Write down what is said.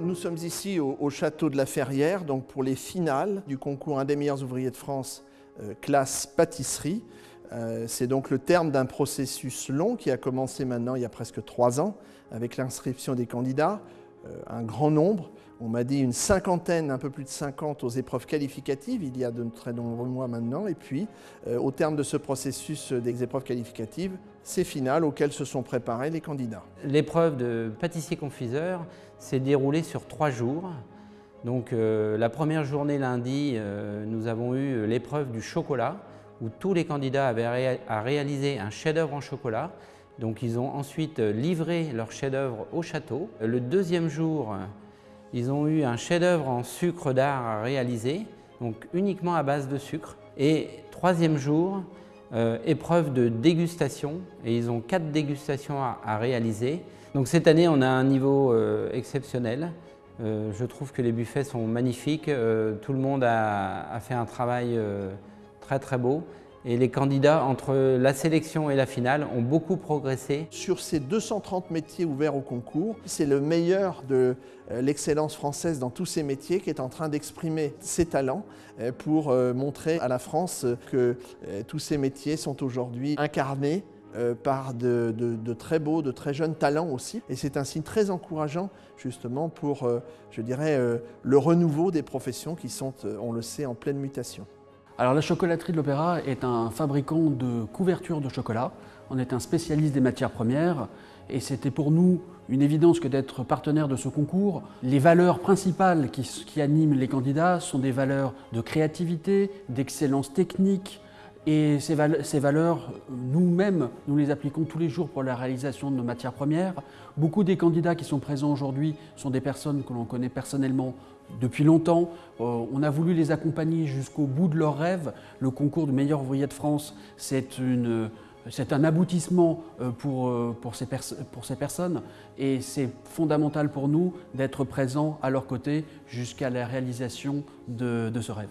Nous sommes ici au, au, château de la Ferrière, donc pour les finales du concours Un des meilleurs ouvriers de France, euh, classe pâtisserie. Euh, C'est donc le terme d'un processus long qui a commencé maintenant il y a presque trois ans avec l'inscription des candidats, un grand nombre, on m'a dit une cinquantaine, un peu plus de 50 aux épreuves qualificatives, il y a de très nombreux mois maintenant, et puis euh, au terme de ce processus des épreuves qualificatives, ces finales auxquelles se sont préparés les candidats. L'épreuve de pâtissier-confiseur s'est déroulée sur trois jours. Donc euh, la première journée lundi, euh, nous avons eu l'épreuve du chocolat, où tous les candidats avaient à réaliser un chef-d'œuvre en chocolat. Donc ils ont ensuite livré leur chef-d'œuvre au château. Le deuxième jour, ils ont eu un chef-d'œuvre en sucre d'art à réaliser, donc uniquement à base de sucre. Et troisième jour, euh, épreuve de dégustation, et ils ont quatre dégustations à, réaliser. Donc cette année, on a un niveau euh, exceptionnel. Euh, je trouve que les buffets sont magnifiques, euh, tout le monde a, fait un travail euh, très très beau. Et les candidats, entre la sélection et la finale, ont beaucoup progressé. Sur ces 230 métiers ouverts au concours, c'est le meilleur de euh, l'excellence française dans tous ces métiers qui est en train d'exprimer ses talents euh, pour euh, montrer à la France que tous ces métiers sont aujourd'hui incarnés par de, très beaux, de très jeunes talents aussi. Et c'est un signe très encourageant justement pour, je dirais, le renouveau des professions qui sont, on le sait, en pleine mutation. Alors la chocolaterie de l'Opéra est un fabricant de couvertures de chocolat. On est un spécialiste des matières premières et c'était pour nous une évidence que d'être partenaire de ce concours. Les valeurs principales qui, qui, animent les candidats sont des valeurs de créativité, d'excellence technique et ces, val ces valeurs, nous-mêmes, nous les appliquons tous les jours pour la réalisation de nos matières premières. Beaucoup des candidats qui sont présents aujourd'hui sont des personnes que l'on connaît personnellement depuis longtemps. Euh, on a voulu les accompagner jusqu'au bout de leurs rêves. Le concours du meilleur ouvrier de France, c'est un aboutissement euh, pour, euh, pour, ces personnes et c'est fondamental pour nous d'être présents à leur côté jusqu'à la réalisation de ce rêve.